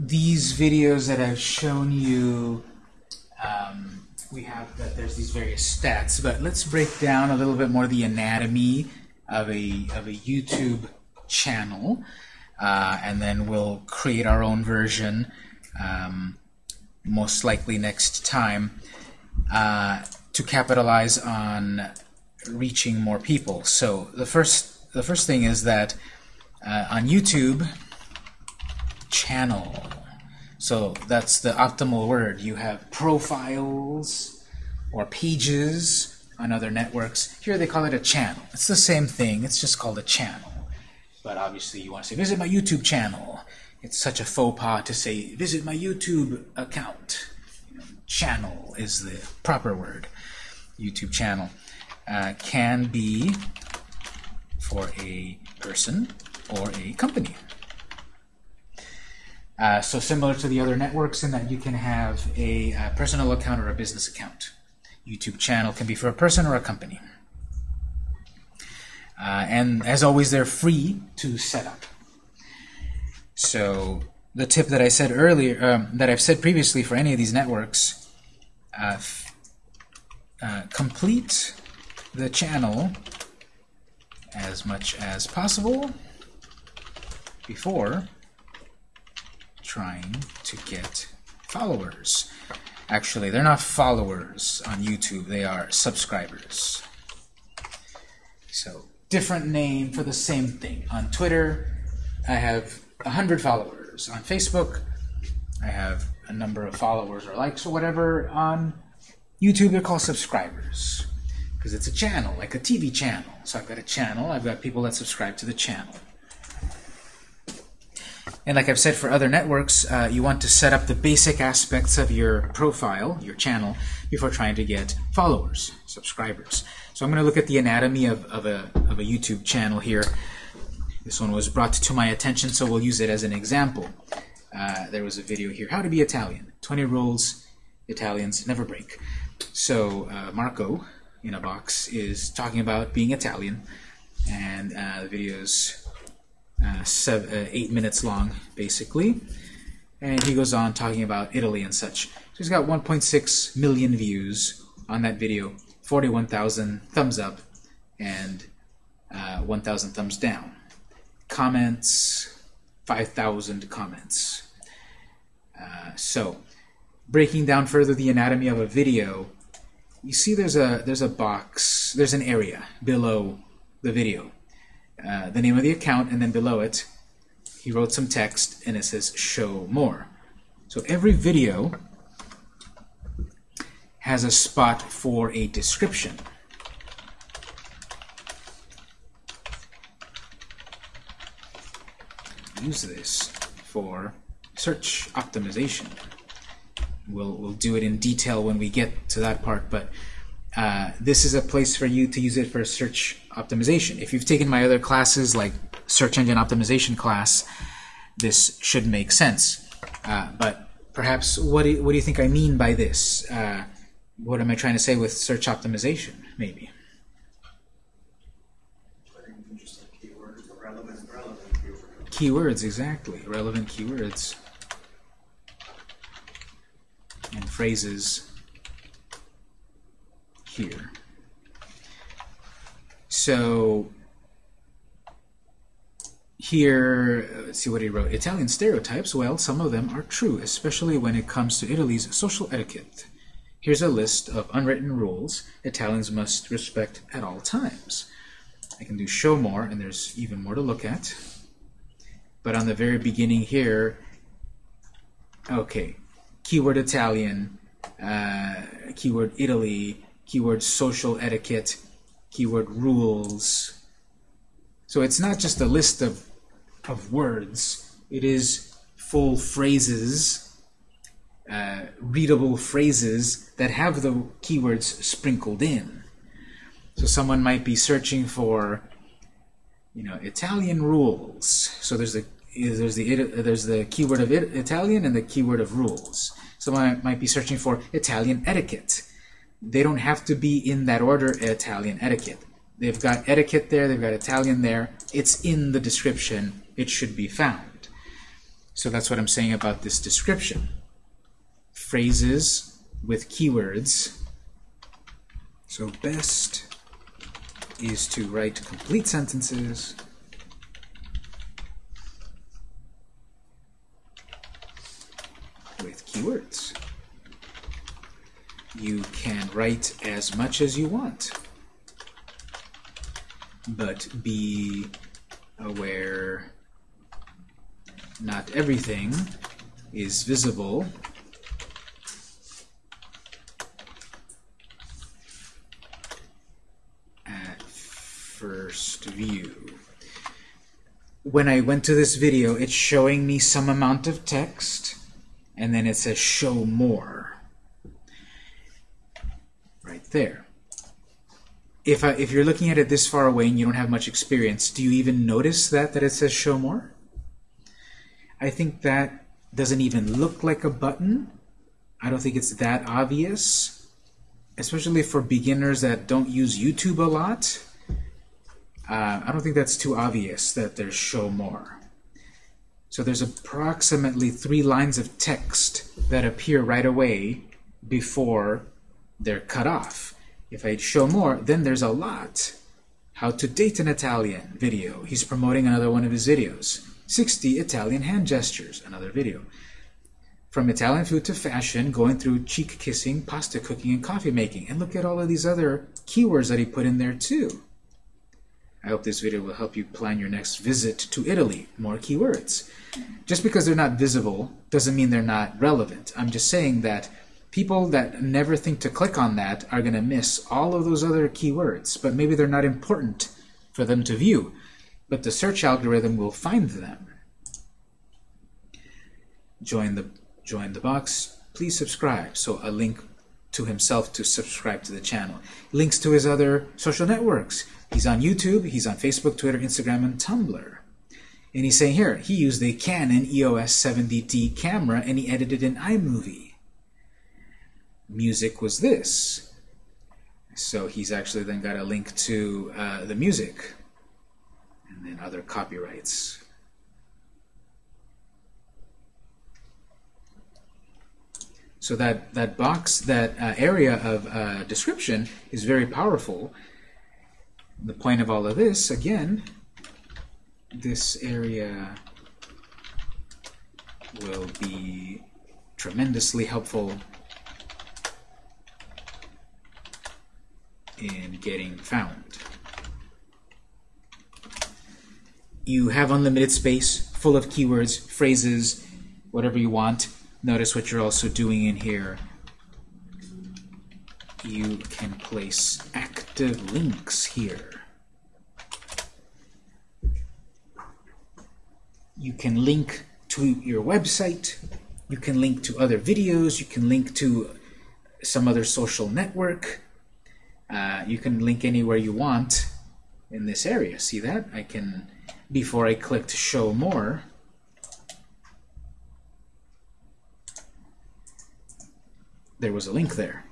these videos that I've shown you, um, we have that there's these various stats, but let's break down a little bit more the anatomy of a, of a YouTube channel, uh, and then we'll create our own version, um, most likely next time, uh, to capitalize on reaching more people. So the first, the first thing is that uh, on YouTube, channel. So that's the optimal word. You have profiles or pages on other networks. Here they call it a channel. It's the same thing. It's just called a channel. But obviously you want to say, visit my YouTube channel. It's such a faux pas to say, visit my YouTube account. You know, channel is the proper word. YouTube channel uh, can be for a person or a company. Uh, so similar to the other networks in that you can have a, a personal account or a business account. YouTube channel can be for a person or a company. Uh, and as always, they're free to set up. So the tip that I said earlier, um, that I've said previously for any of these networks, uh, uh, complete the channel as much as possible before trying to get followers. Actually, they're not followers on YouTube, they are subscribers. So, different name for the same thing. On Twitter, I have 100 followers. On Facebook, I have a number of followers or likes or whatever. On YouTube, they're called subscribers because it's a channel, like a TV channel. So I've got a channel, I've got people that subscribe to the channel. And like I've said for other networks, uh, you want to set up the basic aspects of your profile, your channel, before trying to get followers, subscribers. So I'm going to look at the anatomy of, of, a, of a YouTube channel here. This one was brought to my attention, so we'll use it as an example. Uh, there was a video here, how to be Italian. 20 rules Italians never break. So uh, Marco, in a box, is talking about being Italian, and uh, the video's uh, seven, uh, eight minutes long, basically. And he goes on talking about Italy and such. So he's got 1.6 million views on that video, 41,000 thumbs up, and uh, 1,000 thumbs down. Comments, 5,000 comments. Uh, so, breaking down further the anatomy of a video, you see there's a there's a box, there's an area below the video. Uh, the name of the account, and then below it, he wrote some text, and it says show more. So every video has a spot for a description. Use this for search optimization. We'll, we'll do it in detail when we get to that part, but uh, this is a place for you to use it for search optimization. If you've taken my other classes, like search engine optimization class, this should make sense. Uh, but perhaps, what do, you, what do you think I mean by this? Uh, what am I trying to say with search optimization, maybe? Keywords, exactly. Relevant keywords. And phrases here. So here, let's see what he wrote. Italian stereotypes, well, some of them are true, especially when it comes to Italy's social etiquette. Here's a list of unwritten rules Italians must respect at all times. I can do show more, and there's even more to look at. But on the very beginning here, okay, keyword Italian, uh, keyword Italy, keyword social etiquette, keyword rules. So it's not just a list of, of words, it is full phrases, uh, readable phrases that have the keywords sprinkled in. So someone might be searching for, you know, Italian rules. So there's the there's the there's the keyword of Italian and the keyword of rules. Someone might be searching for Italian etiquette they don't have to be in that order Italian etiquette. They've got etiquette there, they've got Italian there. It's in the description. It should be found. So that's what I'm saying about this description. Phrases with keywords. So best is to write complete sentences with keywords. You can write as much as you want, but be aware not everything is visible at first view. When I went to this video, it's showing me some amount of text, and then it says show more. There. If, I, if you're looking at it this far away and you don't have much experience, do you even notice that, that it says show more? I think that doesn't even look like a button. I don't think it's that obvious, especially for beginners that don't use YouTube a lot. Uh, I don't think that's too obvious that there's show more. So there's approximately three lines of text that appear right away before they're cut off. If I show more, then there's a lot. How to date an Italian video. He's promoting another one of his videos. 60 Italian hand gestures, another video. From Italian food to fashion, going through cheek kissing, pasta cooking, and coffee making. And look at all of these other keywords that he put in there too. I hope this video will help you plan your next visit to Italy. More keywords. Just because they're not visible doesn't mean they're not relevant. I'm just saying that people that never think to click on that are going to miss all of those other keywords, but maybe they're not important for them to view but the search algorithm will find them. Join the, join the box. Please subscribe. So a link to himself to subscribe to the channel. Links to his other social networks. He's on YouTube, he's on Facebook, Twitter, Instagram, and Tumblr. And he's saying here, he used a Canon EOS 70D camera and he edited in iMovie. Music was this. So he's actually then got a link to uh, the music and then other copyrights. So that, that box, that uh, area of uh, description is very powerful. The point of all of this, again, this area will be tremendously helpful in getting found. you have unlimited space full of keywords, phrases, whatever you want. Notice what you're also doing in here. You can place active links here. You can link to your website. You can link to other videos. You can link to some other social network. Uh, you can link anywhere you want in this area. See that? I can before I clicked Show More. There was a link there.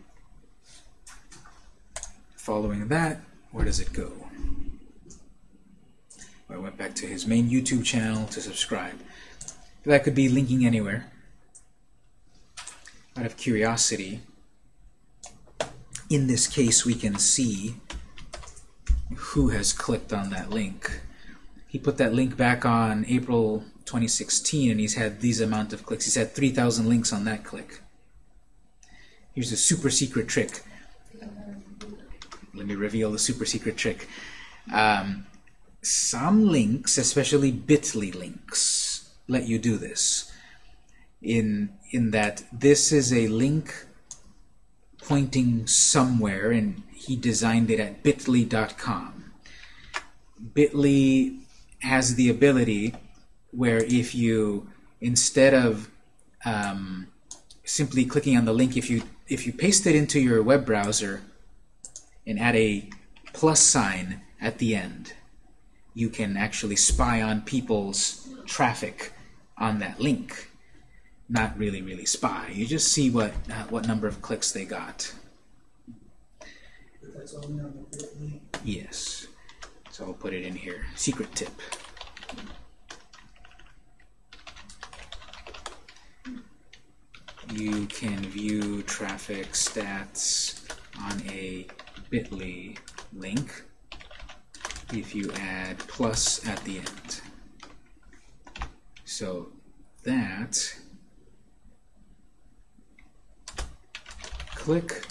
Following that, where does it go? I went back to his main YouTube channel to subscribe. That could be linking anywhere. Out of curiosity, in this case we can see who has clicked on that link he put that link back on April 2016 and he's had these amount of clicks. He's had 3,000 links on that click. Here's a super secret trick. Let me reveal the super secret trick. Um, some links, especially bit.ly links, let you do this. In, in that this is a link pointing somewhere and he designed it at bit.ly.com. Bit.ly has the ability where if you, instead of um, simply clicking on the link, if you, if you paste it into your web browser and add a plus sign at the end, you can actually spy on people's traffic on that link. Not really, really spy. You just see what, uh, what number of clicks they got. Yes. So I'll put it in here. Secret tip. you can view traffic stats on a bit.ly link if you add plus at the end. So that click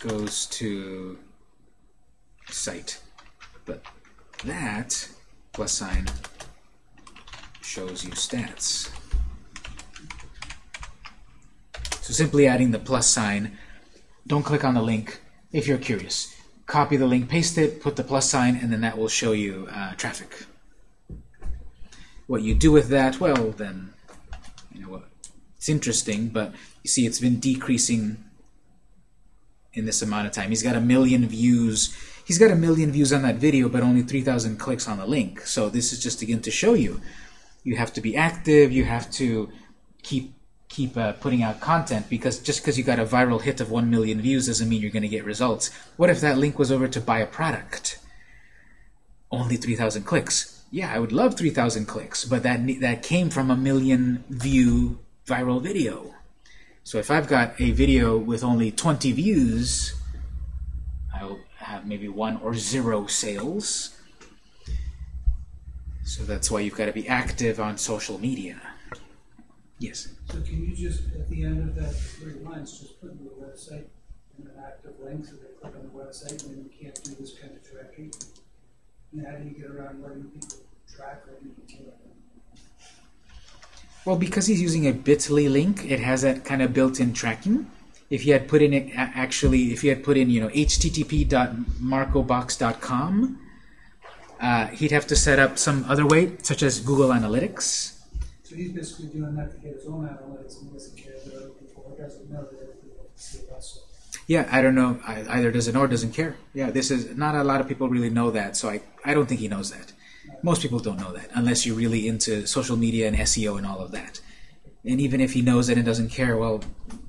goes to site, but that plus sign shows you stats. So simply adding the plus sign, don't click on the link if you're curious. Copy the link, paste it, put the plus sign, and then that will show you uh, traffic. What you do with that, well, then, you know what? It's interesting, but you see it's been decreasing in this amount of time. He's got a million views. He's got a million views on that video, but only 3,000 clicks on the link. So this is just again to show you. You have to be active. You have to keep keep uh, putting out content because just because you got a viral hit of 1 million views doesn't mean you're going to get results. What if that link was over to buy a product? Only 3,000 clicks. Yeah, I would love 3,000 clicks, but that, that came from a million view viral video. So if I've got a video with only 20 views, I'll have maybe one or zero sales. So that's why you've got to be active on social media. Yes? So can you just, at the end of that three lines, just put in the website and an active link so they click on the website and then you can't do this kind of tracking? And how do you get around letting people track or you can't? Well, because he's using a bit.ly link, it has that kind of built-in tracking. If you had put in it actually, if you had put in, you know, http.marcobox.com, uh, he'd have to set up some other way, such as Google Analytics. So he's basically doing that to get his own analytics and doesn't care that other people, or doesn't know that other people see it also. Yeah, I don't know. Either doesn't or doesn't care. Yeah, this is not a lot of people really know that, so I, I don't think he knows that. Most people don't know that unless you're really into social media and SEO and all of that. And even if he knows it and doesn't care, well,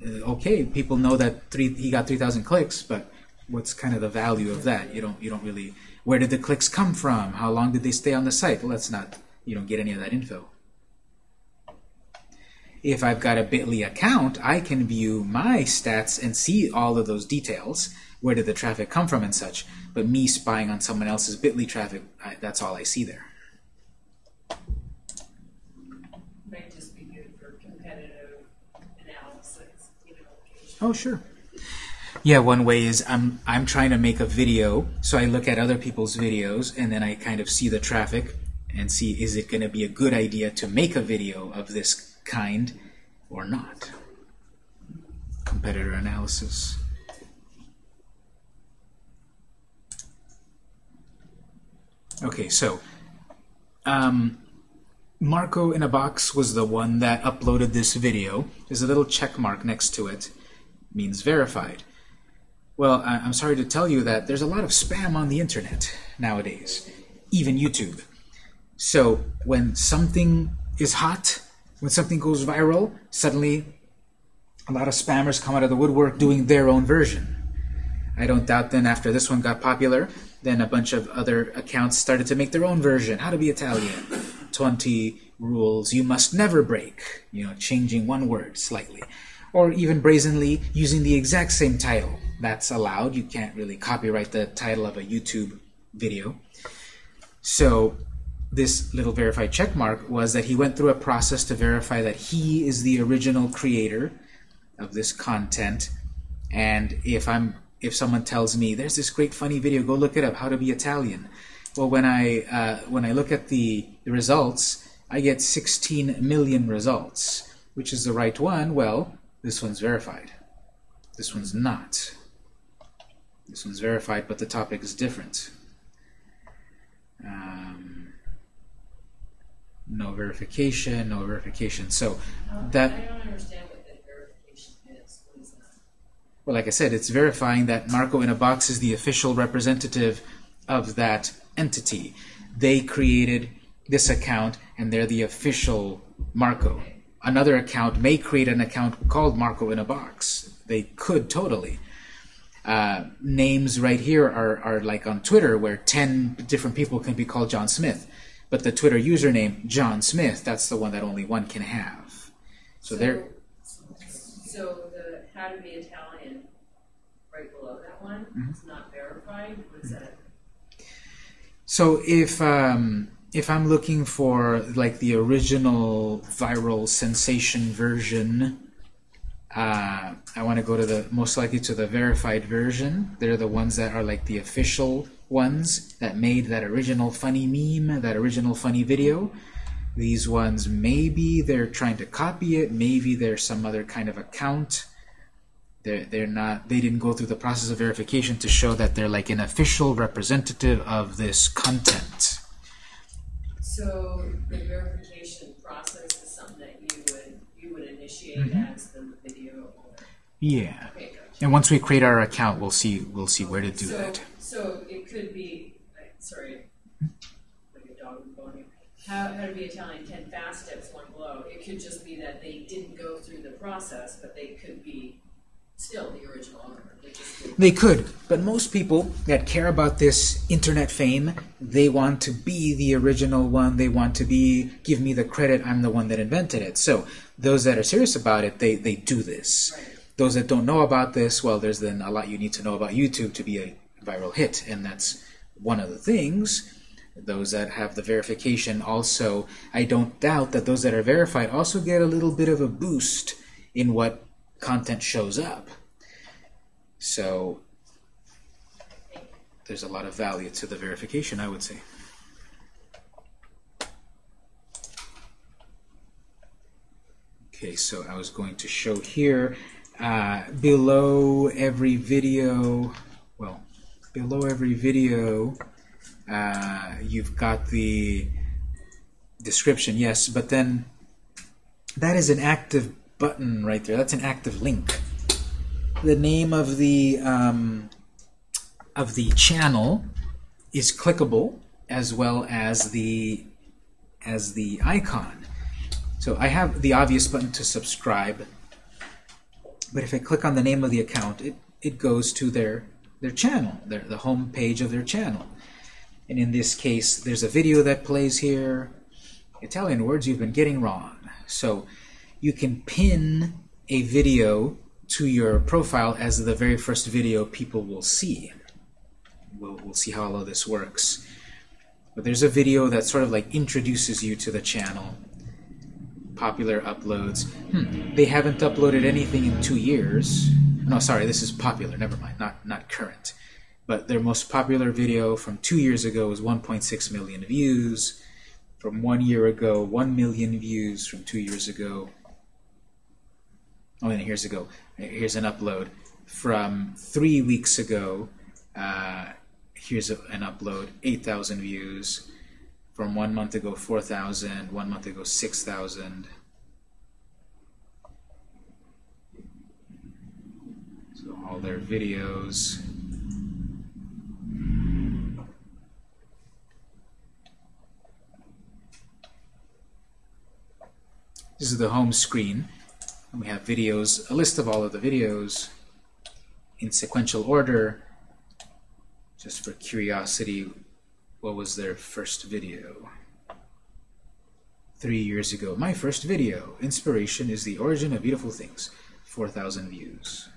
uh, okay, people know that three, he got 3,000 clicks, but what's kind of the value of that? You don't you don't really where did the clicks come from? How long did they stay on the site? Well, that's not you don't get any of that info. If I've got a Bitly account, I can view my stats and see all of those details. Where did the traffic come from and such? But me spying on someone else's Bitly traffic, I, that's all I see there. Might just be good for competitive analysis, even location. Oh, sure. Yeah, one way is I'm I'm trying to make a video, so I look at other people's videos and then I kind of see the traffic and see is it going to be a good idea to make a video of this kind or not. Competitor analysis. Okay, so um, Marco in a box was the one that uploaded this video. There's a little check mark next to it. Means verified. Well, I- I'm sorry to tell you that there's a lot of spam on the internet nowadays, even YouTube. So when something is hot, when something goes viral, suddenly a lot of spammers come out of the woodwork doing their own version. I don't doubt then after this one got popular, then a bunch of other accounts started to make their own version. How to be Italian. 20 rules you must never break. You know, changing one word slightly. Or even brazenly using the exact same title. That's allowed. You can't really copyright the title of a YouTube video. So this little verified checkmark was that he went through a process to verify that he is the original creator of this content. And if I'm if someone tells me there's this great funny video, go look it up, how to be Italian. Well, when I uh, when I look at the, the results, I get 16 million results. Which is the right one? Well, this one's verified. This one's not. This one's verified, but the topic is different. Um, no verification, no verification. So that I don't understand what that verification is. What is that? Well, like I said, it's verifying that Marco in a Box is the official representative of that entity. They created this account, and they're the official Marco. Another account may create an account called Marco in a Box. They could totally. Uh, names right here are, are like on Twitter, where 10 different people can be called John Smith. But the Twitter username, John Smith, that's the one that only one can have. So they're So So how to be Italian, right below that one, Mhm. it's not verified, what that? So if um, if I'm looking for like the original viral sensation version, uh, I want to go to the most likely to the verified version. They're the ones that are like the official ones that made that original funny meme, that original funny video. These ones maybe they're trying to copy it, maybe there's some other kind of account. They're, they're not they didn't go through the process of verification to show that they're like an official representative of this content. So the verification process is something that you would, you would initiate Mm-hmm. as the video owner? Yeah. Okay, gotcha. And once we create our account, we'll see we'll see where to do So- that. So it could be, sorry, like a dog going. How, how to be Italian, ten fast steps, one blow. It could just be that they didn't go through the process, but they could be still the original owner. They. They could, but most people that care about this internet fame, they want to be the original one. They want to be, give me the credit, I'm the one that invented it. So those that are serious about it, they, they do this. Right. Those that don't know about this, well, there's then a lot you need to know about YouTube to be a viral hit, and that's one of the things. Those that have the verification also, I don't doubt that those that are verified also get a little bit of a boost in what content shows up. So there's a lot of value to the verification, I would say. Okay, so I was going to show here uh, below every video, well, below every video, uh, you've got the description, yes, but then that is an active button right there. That's an active link. The name of the um, of the channel is clickable as well as the as the icon. So I have the obvious button to subscribe, but if I click on the name of the account, it, it goes to their their channel, their the home page of their channel. And in this case, there's a video that plays here. Italian words you've been getting wrong. So you can pin a video to your profile as the very first video people will see. We'll, we'll see how all of this works. But there's a video that sort of like introduces you to the channel. Popular uploads. Hmm, they haven't uploaded anything in two years. No, sorry, this is popular. Never mind, not not current. But their most popular video from two years ago was 1.6 million views. From one year ago, 1 million views. From two years ago, oh, and here's a go. Here's an upload from three weeks ago. Uh, here's a, an upload, 8,000 views. From one month ago, 4,000. One month ago, 6,000. So all their videos. This is the home screen. And we have videos, a list of all of the videos in sequential order. Just for curiosity, what was their first video? Three years ago. My first video, Inspiration is the Origin of Beautiful Things. 4,000 views.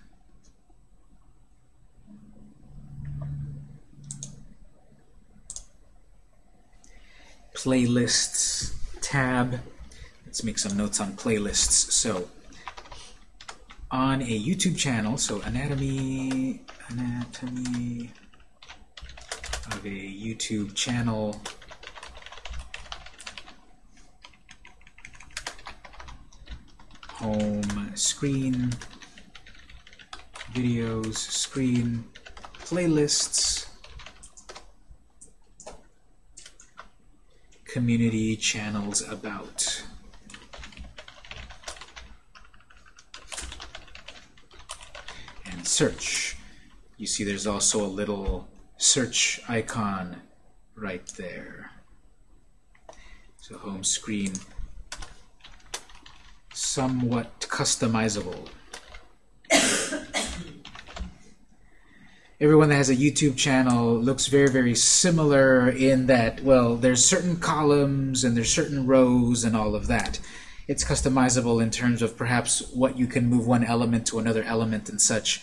Playlists tab. Let's make some notes on playlists. So, on a YouTube channel, so anatomy, anatomy of a YouTube channel. Home screen, videos, screen, playlists, community channels about. and search. You see there's also a little search icon right there. So home screen, somewhat customizable. Everyone that has a YouTube channel looks very, very similar in that, well, there's certain columns and there's certain rows and all of that. it's customizable in terms of perhaps what you can move one element to another element and such.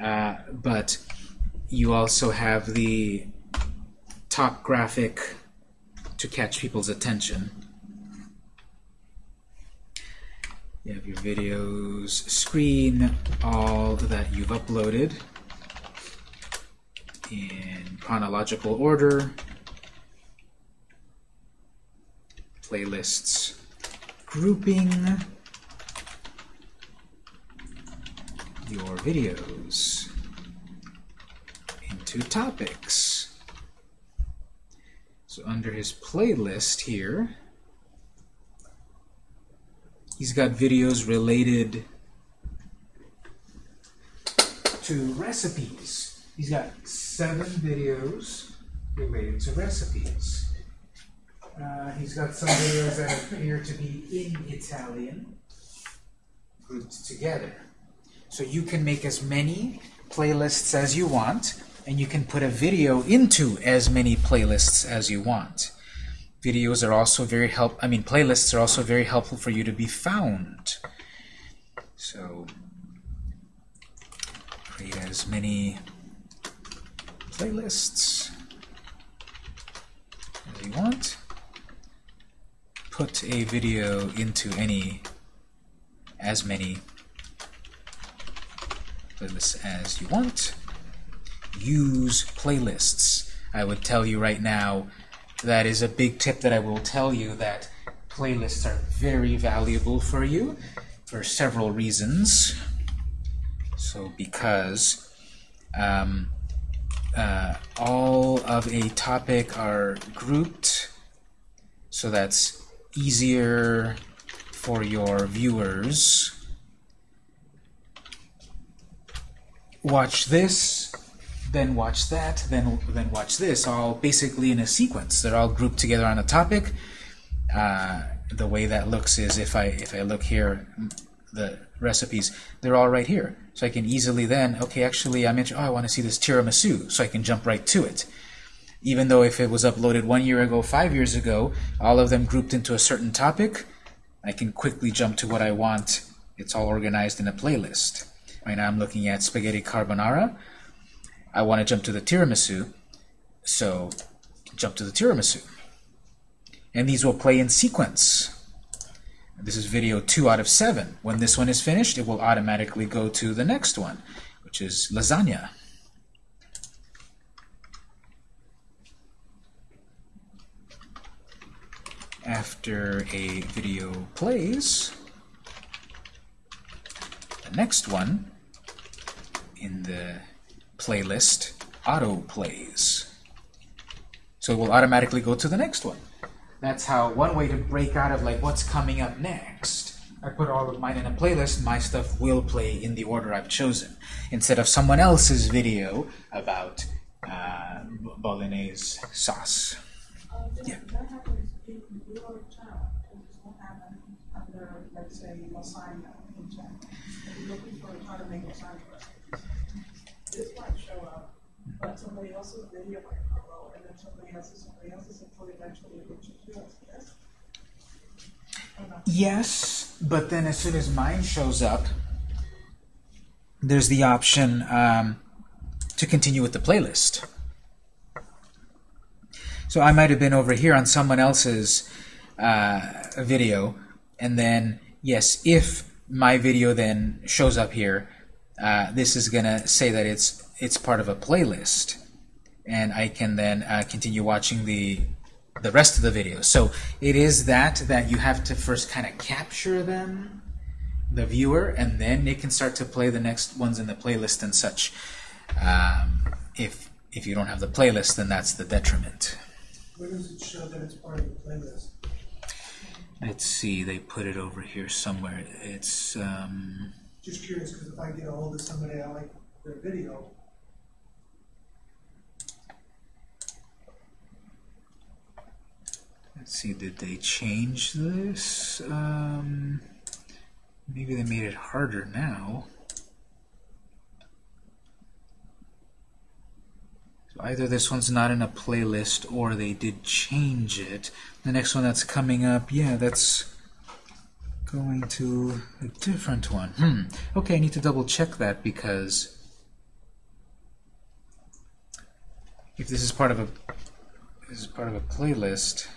Uh, but you also have the top graphic to catch people's attention. You have your videos screen, all that you've uploaded in chronological order, playlists grouping your videos into topics. So under his playlist here, he's got videos related to recipes. He's got seven videos related to recipes. Uh, he's got some videos that appear to be in Italian, grouped together. So you can make as many playlists as you want, and you can put a video into as many playlists as you want. Videos are also very help. I mean, playlists are also very helpful for you to be found. So create as many playlists as you want put a video into any as many playlists as you want. Use playlists. I would tell you right now that is a big tip that I will tell you that playlists are very valuable for you for several reasons. So because um, uh, all of a topic are grouped so that's easier for your viewers. Watch this, then watch that, then then watch this, all basically in a sequence. They're all grouped together on a topic. Uh, the way that looks is if I if I look here, the recipes, they're all right here. So I can easily then, okay, actually I'm interested, oh, I want to see this tiramisu, so I can jump right to it even though if it was uploaded one year ago, five years ago, all of them grouped into a certain topic, I can quickly jump to what I want. It's all organized in a playlist. Right now I'm looking at spaghetti carbonara. I want to jump to the tiramisu, so jump to the tiramisu. And these will play in sequence. This is video 2 out of 7. When this one is finished, it will automatically go to the next one, which is lasagna. after a video plays, the next one in the playlist auto plays. So it will automatically go to the next one. That's how one way to break out of like what's coming up next. I put all of mine in a playlist, my stuff will play in the order I've chosen. Instead of someone else's video about uh, bolognese sauce. Yeah. That happens your channel, it won't happen under, let's say, lasagna in channel. If you're looking for how to make lasagna recipes, this might show up, but somebody else's video might follow, and then somebody else's, somebody else's, until eventually it reaches yours, yes? Yes, but then as soon as mine shows up, there's the option um, to continue with the playlist. So I might have been over here on someone else's uh, video, and then, yes, if my video then shows up here, uh, this is going to say that it's it's part of a playlist, and I can then uh, continue watching the the rest of the video. So it is that that you have to first kind of capture them, the viewer, and then it can start to play the next ones in the playlist and such. Um, if if you don't have the playlist, then that's the detriment. Where does it show that it's part of the playlist? Let's see, they put it over here somewhere. It's um, Just curious, because if I get a hold of somebody, I like their video, see, did they change this? Um, maybe they made it harder now. So either this one's not in a playlist or they did change it. The next one that's coming up, yeah, that's going to a different one. Hmm. Okay, I need to double check that because if this is part of a this is part of a playlist.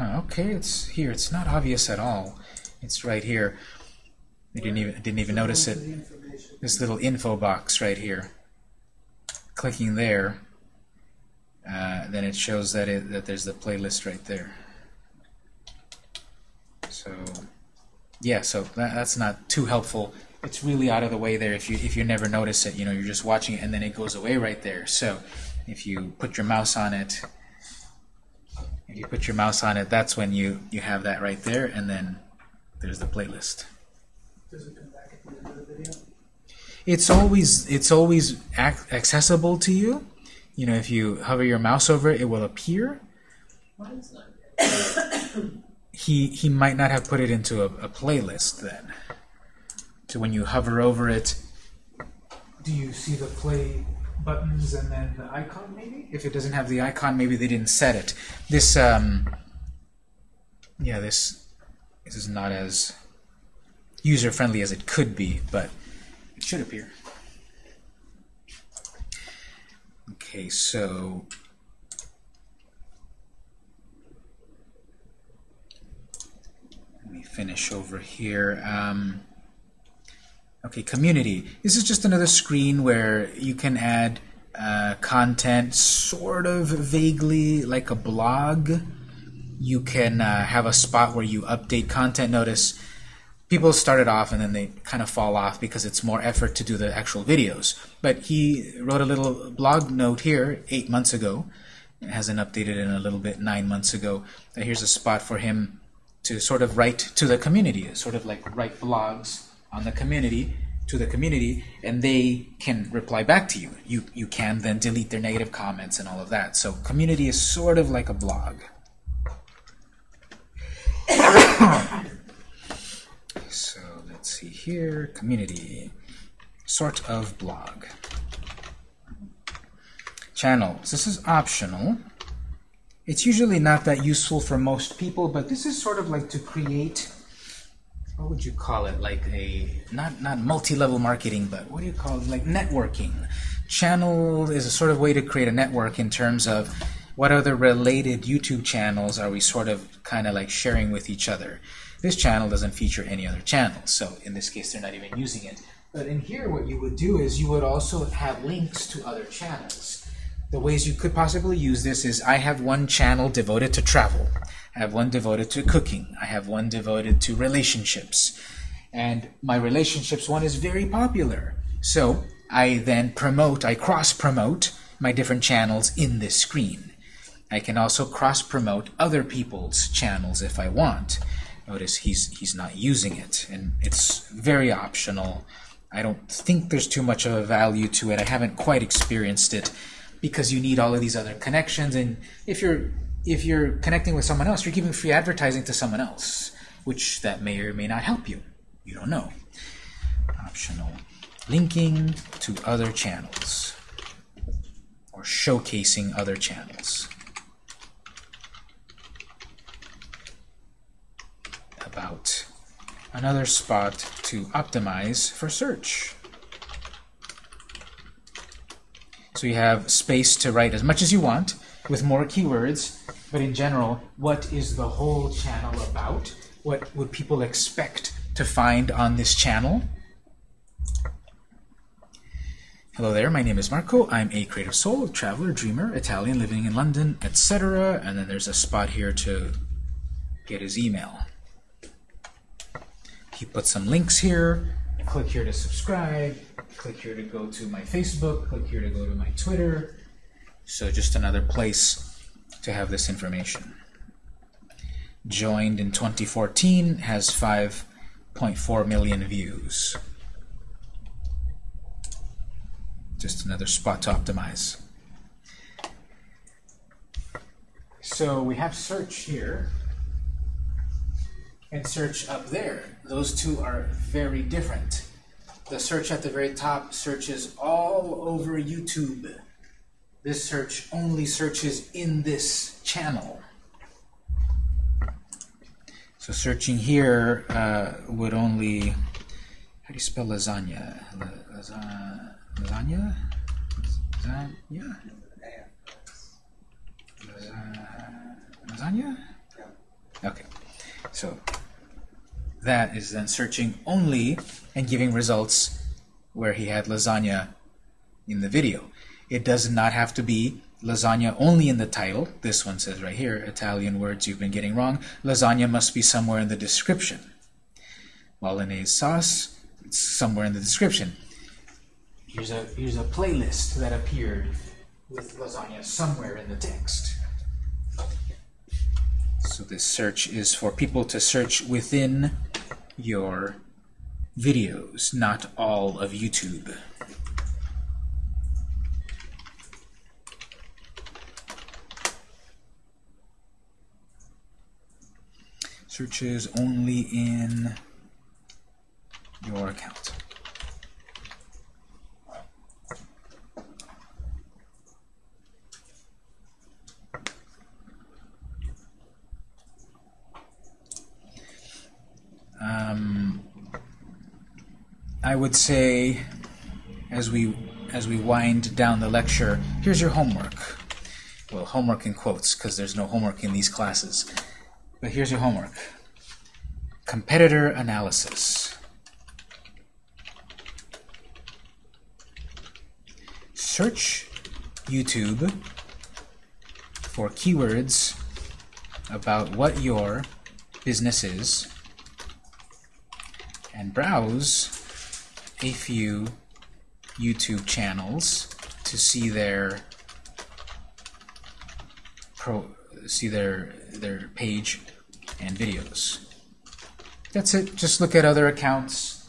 Okay, it's here. It's not obvious at all. It's right here. I didn't even didn't even notice it. This little info box right here. Clicking there, uh, then it shows that it that there's the playlist right there. So, yeah, so that, that's not too helpful. It's really out of the way there if you if you never notice it. You know, you're just watching it and then it goes away right there. So, if you put your mouse on it, if you put your mouse on it, that's when you you have that right there, and then there's the playlist. Does it come back at the end of the video? It's always it's always ac accessible to you. You know, if you hover your mouse over it, it will appear. Mine's not He he might not have put it into a, a playlist then. So when you hover over it, do you see the play buttons and then the icon maybe? If it doesn't have the icon, maybe they didn't set it. This um yeah, this this is not as user friendly as it could be, but it should appear. Okay, so let me finish over here. Um, okay, community. This is just another screen where you can add uh, content sort of vaguely like a blog. You can uh, have a spot where you update content. Notice people start it off and then they kind of fall off because it's more effort to do the actual videos. But he wrote a little blog note here eight months ago. It hasn't updated in a little bit nine months ago. Here's a spot for him to sort of write to the community, sort of like write blogs on the community to the community, and they can reply back to you. You you can then delete their negative comments and all of that. So community is sort of like a blog. so let's see here, community, sort of blog. Channels. This is optional. It's usually not that useful for most people, but this is sort of like to create what would you call it? Like a not not multi-level marketing, but what do you call it? Like networking. Channel is a sort of way to create a network in terms of what other related YouTube channels are we sort of kind of like sharing with each other. This channel doesn't feature any other channels, so in this case they're not even using it. But in here what you would do is you would also have links to other channels. The ways you could possibly use this is I have one channel devoted to travel. I have one devoted to cooking. I have one devoted to relationships. And my relationships one is very popular. So I then promote, I cross-promote my different channels in this screen. I can also cross-promote other people's channels if I want. Notice he's, he's not using it, and it's very optional. I don't think there's too much of a value to it. I haven't quite experienced it because you need all of these other connections and if you're if you're connecting with someone else you're giving free advertising to someone else which that may or may not help you. You don't know. Optional linking to other channels or showcasing other channels. About another spot to optimize for search. So you have space to write as much as you want with more keywords, but in general, what is the whole channel about? What would people expect to find on this channel? Hello there, my name is Marco. I'm a creative soul, traveler, dreamer, Italian, living in London, etc. And then there's a spot here to get his email. He put some links here. Click here to subscribe. Click here to go to my Facebook. Click here to go to my Twitter. So just another place to have this information. Joined in 2014, has 5.4 million views. Just another spot to optimize. So we have search here and search up there. Those two are very different. The search at the very top searches all over YouTube. This search only searches in this channel. So searching here uh, would only, how do you spell lasagna? La- lasa- lasagna? Lasagna? Lasagna? Okay, so that is then searching only and giving results where he had lasagna in the video. It does not have to be lasagna only in the title. This one says right here, Italian words you've been getting wrong. Lasagna must be somewhere in the description. Bolognese sauce, it's somewhere in the description. Here's a, here's a playlist that appeared with lasagna somewhere in the text. So this search is for people to search within your videos, not all of YouTube. Searches only in your account. Um, I would say, as we as we wind down the lecture, here's your homework. Well, homework in quotes, because there's no homework in these classes. But here's your homework. Competitor analysis. Search YouTube for keywords about what your business is and browse a few YouTube channels to see their pro see their their page and videos. That's it. Just look at other accounts.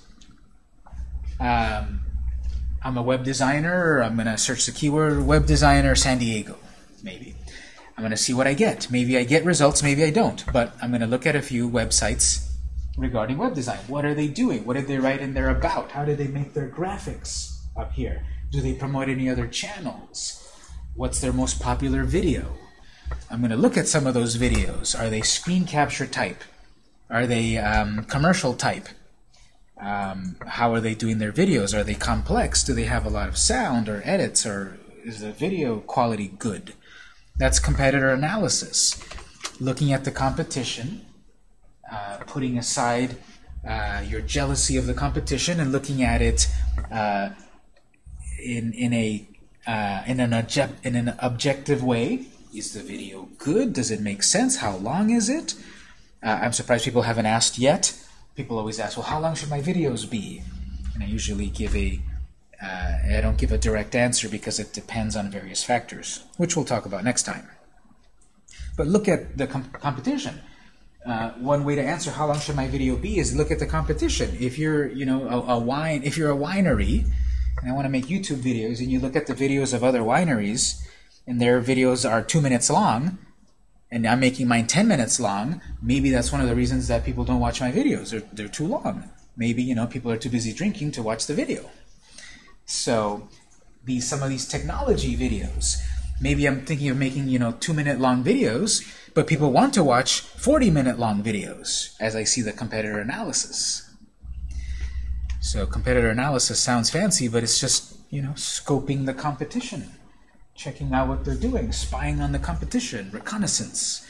Um, I'm a web designer. I'm gonna search the keyword web designer San Diego, maybe. I'm gonna see what I get. Maybe I get results. Maybe I don't. But I'm gonna look at a few websites regarding web design. What are they doing? What did they write in their about? How did they make their graphics up here? Do they promote any other channels? What's their most popular video? I'm going to look at some of those videos. Are they screen capture type? Are they um, commercial type? Um, how are they doing their videos? Are they complex? Do they have a lot of sound or edits? Or is the video quality good? That's competitor analysis. Looking at the competition uh, putting aside uh, your jealousy of the competition and looking at it uh, in in a uh, in an object in an objective way. Is the video good? Does it make sense? How long is it? Uh, I'm surprised people haven't asked yet. People always ask, "Well, how long should my videos be?" And I usually give a I don't give a direct answer because it depends on various factors, which we'll talk about next time. But look at the com competition. Uh, one way to answer how long should my video be is look at the competition. If you're, you know, a, a wine, if you're a winery, and I want to make YouTube videos, and you look at the videos of other wineries, and their videos are two minutes long, and I'm making mine 10 minutes long, maybe that's one of the reasons that people don't watch my videos. They're, they're too long. Maybe, you know, people are too busy drinking to watch the video. So, these some of these technology videos, maybe I'm thinking of making, you know, two-minute long videos, but people want to watch 40 minute long videos as I see the competitor analysis. So competitor analysis sounds fancy, but it's just, you know, scoping the competition, checking out what they're doing, spying on the competition, reconnaissance.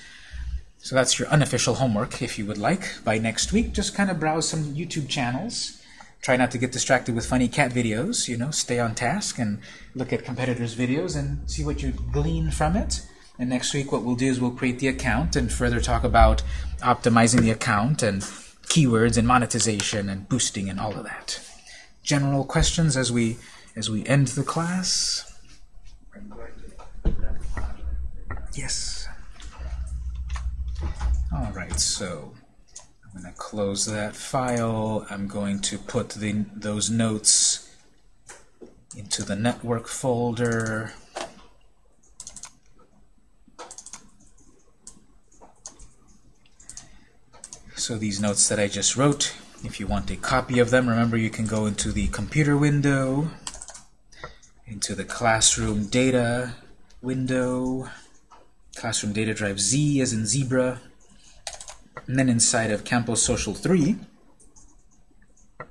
So that's your unofficial homework, if you would like. By next week, just kind of browse some YouTube channels. Try not to get distracted with funny cat videos, you know, stay on task and look at competitors' videos and see what you glean from it. And next week what we'll do is we'll create the account and further talk about optimizing the account and keywords and monetization and boosting and all of that. General questions as we as we end the class? Yes. All right, so I'm going to close that file. I'm going to put the, those notes into the network folder. So these notes that I just wrote, if you want a copy of them, remember you can go into the computer window, into the classroom data, window, classroom data drive Z as in zebra, and then inside of Campus Social 3, I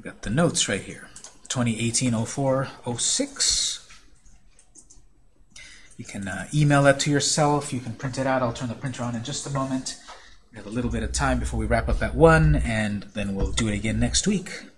got the notes right here. 2018-04-06. You can uh, email that to yourself. You can print it out. I'll turn the printer on in just a moment. We have a little bit of time before we wrap up at 1, and then we'll do it again next week.